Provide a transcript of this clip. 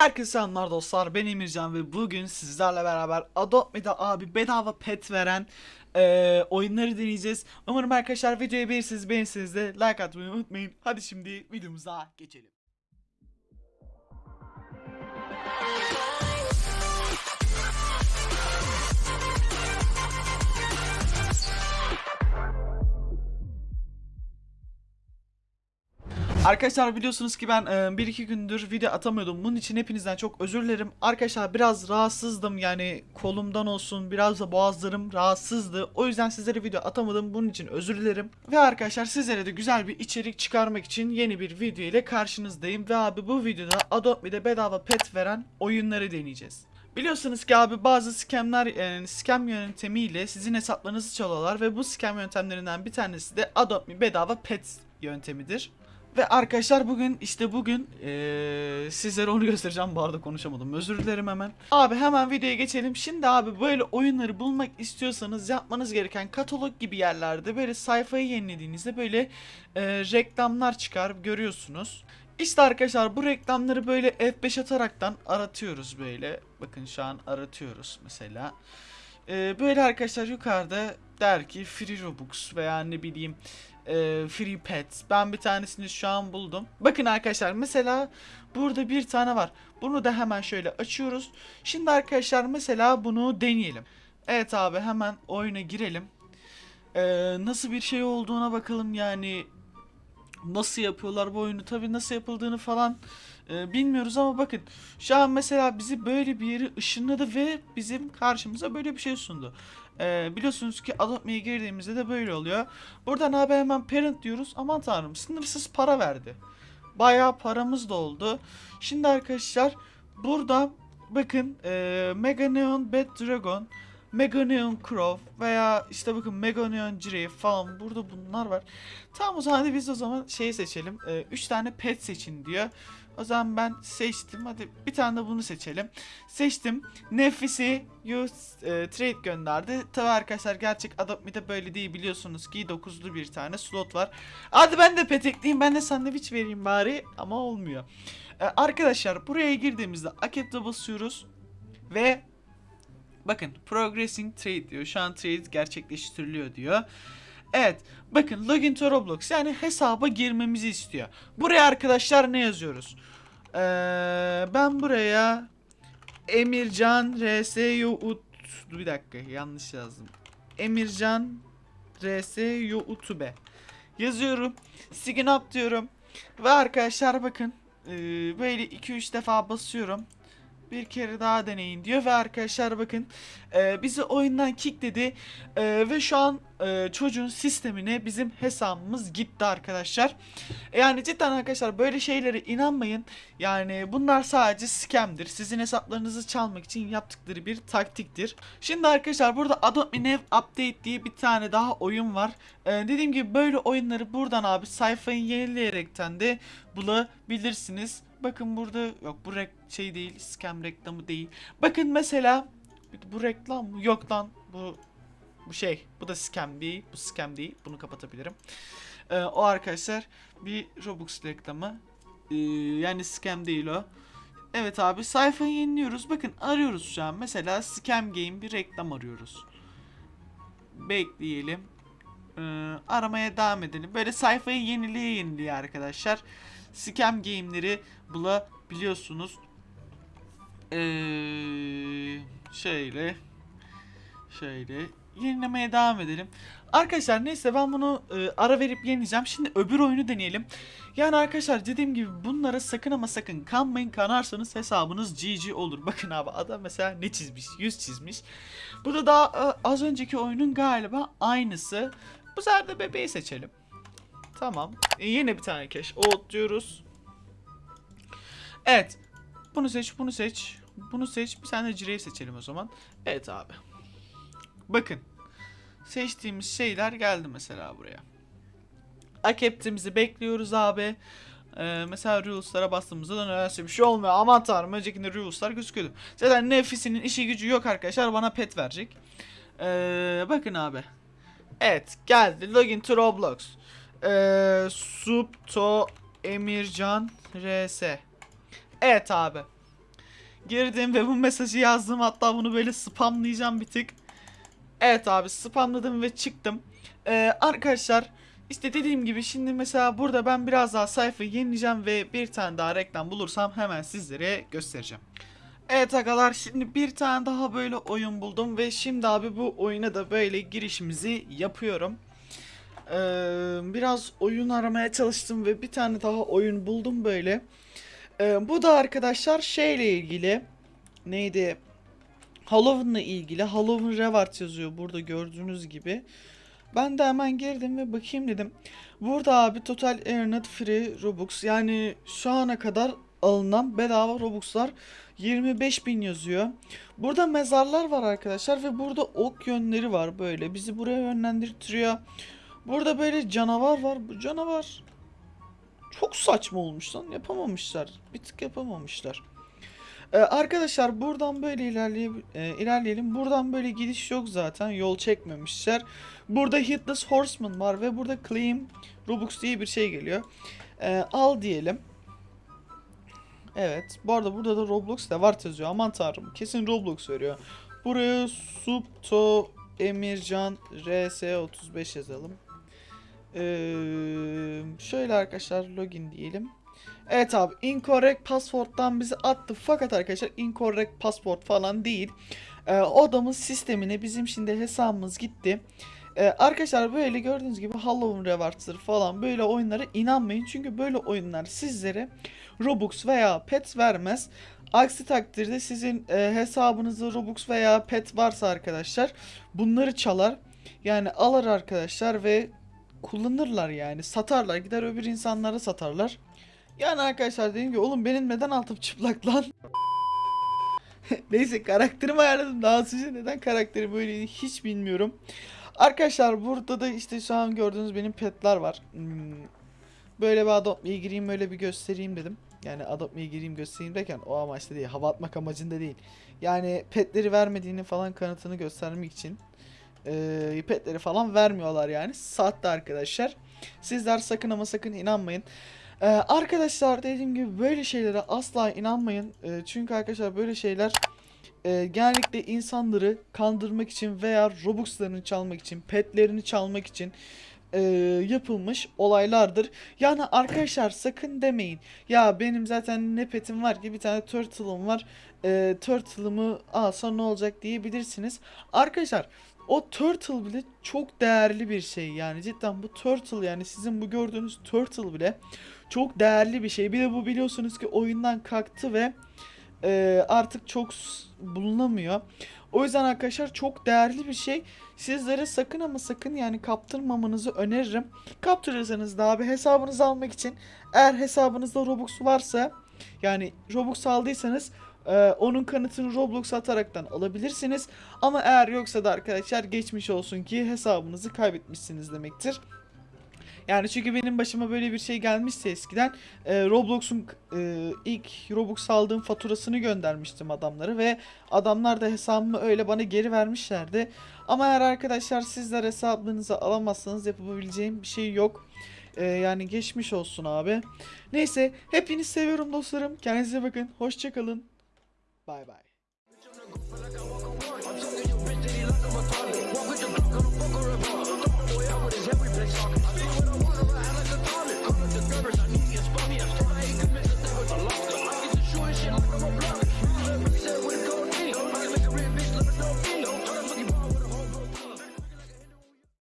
Herkese selamlar dostlar ben Emircan ve bugün sizlerle beraber Adopt Me'de abi bedava pet veren eee, oyunları deneyeceğiz. Umarım arkadaşlar videoyu beğenirsiniz beğenirsiniz de like atmayı unutmayın. Hadi şimdi videomuza geçelim. Arkadaşlar biliyorsunuz ki ben 1-2 gündür video atamıyordum. Bunun için hepinizden çok özür dilerim. Arkadaşlar biraz rahatsızdım yani kolumdan olsun biraz da boğazlarım rahatsızdı. O yüzden sizlere video atamadım. Bunun için özür dilerim. Ve arkadaşlar sizlere de güzel bir içerik çıkarmak için yeni bir video ile karşınızdayım. Ve abi bu videoda Adopt Me'de bedava pet veren oyunları deneyeceğiz. Biliyorsunuz ki abi bazı scamler yani scam yöntemiyle sizin hesaplarınızı çalıyorlar ve bu scam yöntemlerinden bir tanesi de Adopt Me bedava pet yöntemidir. Ve arkadaşlar bugün işte bugün eee, sizlere onu göstereceğim bu arada konuşamadım özür dilerim hemen. Abi hemen videoya geçelim. Şimdi abi böyle oyunları bulmak istiyorsanız yapmanız gereken katalog gibi yerlerde böyle sayfayı yenilediğinizde böyle eee, reklamlar çıkar görüyorsunuz. İşte arkadaşlar bu reklamları böyle F5 ataraktan aratıyoruz böyle. Bakın şu an aratıyoruz mesela. Ee, böyle arkadaşlar yukarıda der ki free robux veya ne bileyim e, free pet. Ben bir tanesini şu an buldum. Bakın arkadaşlar mesela burada bir tane var. Bunu da hemen şöyle açıyoruz. Şimdi arkadaşlar mesela bunu deneyelim. Evet abi hemen oyuna girelim. Ee, nasıl bir şey olduğuna bakalım yani nasıl yapıyorlar bu oyunu tabi nasıl yapıldığını falan e, bilmiyoruz ama bakın şu an mesela bizi böyle bir yere ışınladı ve bizim karşımıza böyle bir şey sundu. E, biliyorsunuz ki Adopt Me'ye girdiğimizde de böyle oluyor. Buradan abi hemen parent diyoruz. Aman tanrım sınırsız para verdi. Bayağı paramız da oldu. Şimdi arkadaşlar burada bakın e, Mega Neon Bad Dragon Mega Neon Crow veya işte bakın Mega Neon falan burada bunlar var. Tamam o zaman biz o zaman şeyi seçelim. 3 tane pet seçin diyor. O zaman ben seçtim. Hadi bir tane de bunu seçelim. Seçtim. Nefisi use e, trade gönderdi. Tabi arkadaşlar gerçek Adopt Me'de böyle değil biliyorsunuz ki 9'lu bir tane slot var. Hadi ben de pet ekleyeyim. Ben de sandviç vereyim bari ama olmuyor. E, arkadaşlar buraya girdiğimizde Accept'e basıyoruz ve Bakın progressing trade diyor. Şu an trade gerçekleştiriliyor diyor. Evet. Bakın login to Roblox yani hesaba girmemizi istiyor. Buraya arkadaşlar ne yazıyoruz? Ee, ben buraya Emircan RSYUT bir dakika yanlış yazdım. Emircan RSYUTube yazıyorum. Sign up diyorum. Ve arkadaşlar bakın ee, böyle 2-3 defa basıyorum bir kere daha deneyin diyor ve arkadaşlar bakın e, bizi oyundan kickledi e, ve şu an e, çocuğun sistemine bizim hesabımız gitti arkadaşlar. Yani cidden arkadaşlar böyle şeylere inanmayın. Yani bunlar sadece scam'dir. Sizin hesaplarınızı çalmak için yaptıkları bir taktiktir. Şimdi arkadaşlar burada Adopt Me Nav Update diye bir tane daha oyun var. E, dediğim gibi böyle oyunları buradan abi sayfayı yenileyerekten de bulabilirsiniz. Bakın burada yok bu rek şey değil scam reklamı değil. Bakın mesela bu reklam? Yok lan bu bu şey bu da scam değil bu scam değil bunu kapatabilirim. Ee, o arkadaşlar bir Robux reklamı Ee, yani scam değil o. Evet abi sayfayı yeniliyoruz bakın arıyoruz şu an mesela scam game bir reklam arıyoruz. Bekleyelim. Ee, aramaya devam edelim. Böyle sayfayı yeniliğe yeniliğe arkadaşlar. Scam game'leri bulabiliyorsunuz. Ee, şöyle şöyle yenilemeye devam edelim. Arkadaşlar neyse ben bunu e, ara verip yenileyeceğim. Şimdi öbür oyunu deneyelim. Yani arkadaşlar dediğim gibi bunlara sakın ama sakın kanmayın. Kanarsanız hesabınız GG olur. Bakın abi adam mesela ne çizmiş? Yüz çizmiş. Bu da daha e, az önceki oyunun galiba aynısı. Bu sefer de bebeği seçelim. Tamam. E, yine bir tane cash. Old diyoruz. Evet. Bunu seç, bunu seç. Bunu seç. Bir tane cireyi seçelim o zaman. Evet abi. Bakın. Seçtiğimiz şeyler geldi mesela buraya. Accept'imizi bekliyoruz abi. Ee, mesela Rules'lara bastığımızda da nedense bir şey olmuyor. Aman tanrım öncekinde Rules'lar gözüküyordu. Zaten Nefisi'nin işi gücü yok arkadaşlar. Bana pet verecek. Ee, bakın abi. Evet geldi. Login to Roblox. Ee, Subto Emircan RS. Evet abi. Girdim ve bu mesajı yazdım. Hatta bunu böyle spamlayacağım bir tık. Evet abi spamladım ve çıktım. Ee, arkadaşlar işte dediğim gibi şimdi mesela burada ben biraz daha sayfayı yenileyeceğim ve bir tane daha reklam bulursam hemen sizlere göstereceğim. Evet arkadaşlar şimdi bir tane daha böyle oyun buldum ve şimdi abi bu oyuna da böyle girişimizi yapıyorum. Ee, biraz oyun aramaya çalıştım ve bir tane daha oyun buldum böyle. Ee, bu da arkadaşlar şeyle ilgili neydi? Halloween'la ilgili Halloween Reward yazıyor burada gördüğünüz gibi. Ben de hemen girdim ve bakayım dedim. Burada abi Total Internet Free Robux yani şu ana kadar alınan bedava Robux'lar 25.000 yazıyor. Burada mezarlar var arkadaşlar ve burada ok yönleri var böyle bizi buraya yönlendirtiyor. Burada böyle canavar var. Bu canavar çok saçma olmuş lan yapamamışlar. Bir tık yapamamışlar. Ee, arkadaşlar buradan böyle ilerleye, e, ilerleyelim. Buradan böyle gidiş yok zaten. Yol çekmemişler. Burada Hitless Horseman var ve burada Claim Robux diye bir şey geliyor. Ee, al diyelim. Evet. Bu arada burada da Roblox da var yazıyor. Aman tanrım. Kesin Roblox veriyor. Buraya Subto Emircan RS35 yazalım. Ee, şöyle arkadaşlar login diyelim. Evet abi incorrect password'dan bizi attı fakat arkadaşlar incorrect password falan değil. Ee, odamız sistemine bizim şimdi hesabımız gitti. Ee, arkadaşlar böyle gördüğünüz gibi Halloween Rewards'ları falan böyle oyunlara inanmayın. Çünkü böyle oyunlar sizlere Robux veya pet vermez. Aksi takdirde sizin e, hesabınızda Robux veya pet varsa arkadaşlar bunları çalar. Yani alır arkadaşlar ve kullanırlar yani satarlar gider öbür insanlara satarlar. Yani arkadaşlar dedim ki oğlum benim neden altım çıplak lan? Neyse karakterimi ayarladım. Daha önce neden karakteri böyleydi hiç bilmiyorum. Arkadaşlar burada da işte şu an gördüğünüz benim petler var. Hmm, Böyle bir Adopt Me'ye gireyim böyle bir göstereyim dedim. Yani Adopt Me'ye gireyim göstereyim derken o amaçta değil. Hava atmak amacında değil. Yani petleri vermediğini falan kanıtını göstermek için. Ee, petleri falan vermiyorlar yani. Saatte arkadaşlar. Sizler sakın ama sakın inanmayın. Ee, arkadaşlar dediğim gibi böyle şeylere asla inanmayın. Ee, çünkü arkadaşlar böyle şeyler e, genellikle insanları kandırmak için veya Robux'larını çalmak için, petlerini çalmak için e, yapılmış olaylardır. Yani arkadaşlar sakın demeyin. Ya benim zaten ne petim var ki bir tane turtle'ım var. E, turtle'ımı alsa ne olacak diyebilirsiniz. Arkadaşlar o turtle bile çok değerli bir şey yani cidden bu turtle yani sizin bu gördüğünüz turtle bile çok değerli bir şey. Bir de bu biliyorsunuz ki oyundan kalktı ve e, artık çok bulunamıyor. O yüzden arkadaşlar çok değerli bir şey. Sizlere sakın ama sakın yani kaptırmamanızı öneririm. Kaptırırsanız da abi hesabınızı almak için eğer hesabınızda Robux varsa yani Robux aldıysanız e, onun kanıtını Roblox ataraktan alabilirsiniz. Ama eğer yoksa da arkadaşlar geçmiş olsun ki hesabınızı kaybetmişsiniz demektir. Yani çünkü benim başıma böyle bir şey gelmişse eskiden e, Roblox'un e, ilk Robux aldığım faturasını göndermiştim adamlara ve adamlar da hesabımı öyle bana geri vermişlerdi. Ama eğer arkadaşlar sizler hesabınızı alamazsanız yapabileceğim bir şey yok. E, yani geçmiş olsun abi. Neyse hepinizi seviyorum dostlarım. Kendinize bakın. Hoşçakalın. Bye bye.